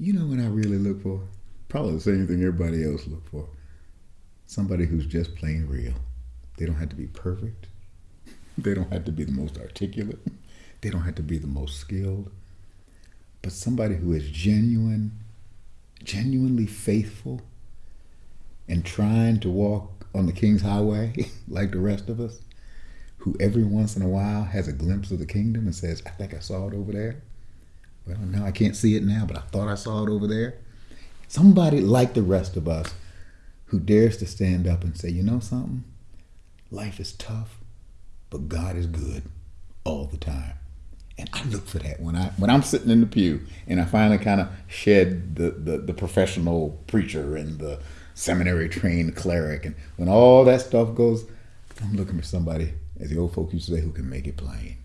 You know what I really look for? Probably the same thing everybody else look for. Somebody who's just plain real. They don't have to be perfect. They don't have to be the most articulate. They don't have to be the most skilled. But somebody who is genuine, genuinely faithful, and trying to walk on the King's Highway like the rest of us, who every once in a while has a glimpse of the kingdom and says, I think I saw it over there. Can't see it now, but I thought I saw it over there. Somebody like the rest of us who dares to stand up and say, you know something? Life is tough, but God is good all the time. And I look for that when I when I'm sitting in the pew and I finally kind of shed the, the, the professional preacher and the seminary trained cleric and when all that stuff goes, I'm looking for somebody, as the old folk used to say, who can make it plain.